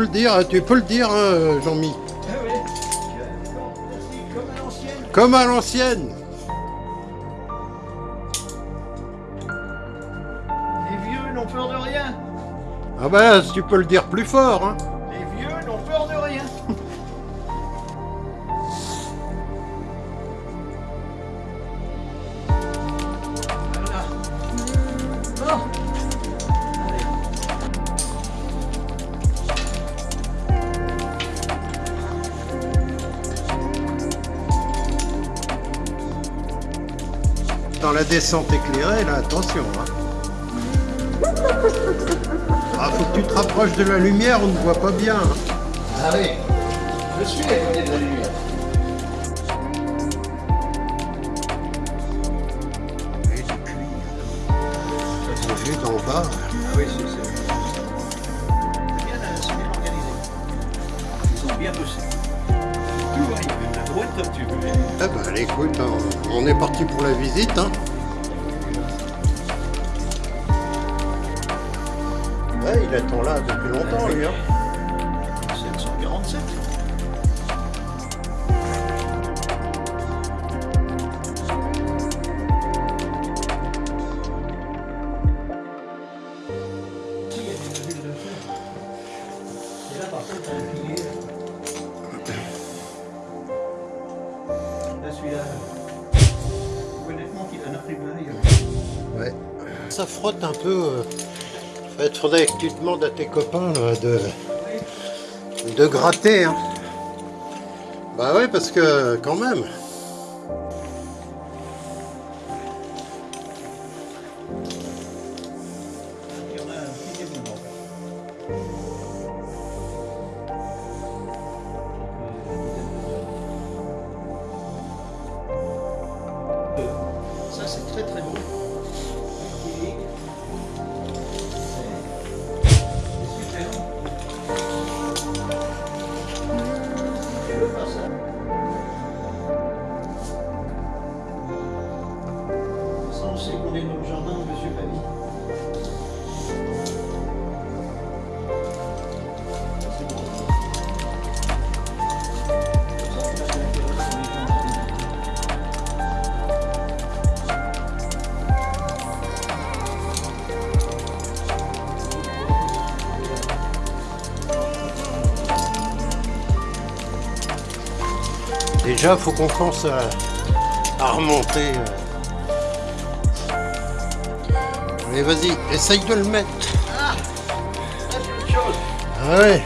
le dire, tu peux le dire, hein, Jean-Mi. Comme à l'ancienne. Les vieux n'ont peur de rien. Ah bah, tu peux le dire plus fort, hein. Dans la descente éclairée, là, attention, hein. Ah, faut que tu te rapproches de la lumière, on ne voit pas bien. hein. Ah oui. Je suis éloigné de la lumière. Et vu d'en bas. Ah oui, c'est ça. Comme tu veux. Eh ben, allez, écoute, on, on est parti pour la visite, hein. Ouais, il attend là depuis longtemps, lui, hein. 747. Ouais. Ça frotte un peu. euh. Il faudrait que tu demandes à tes copains de, de gratter. Hein. Bah ouais, parce que quand même. Déjà, faut qu'on pense à, à remonter. euh. Allez, vas-y, essaye de le mettre. Ah, c'est autre chose. Ah ouais.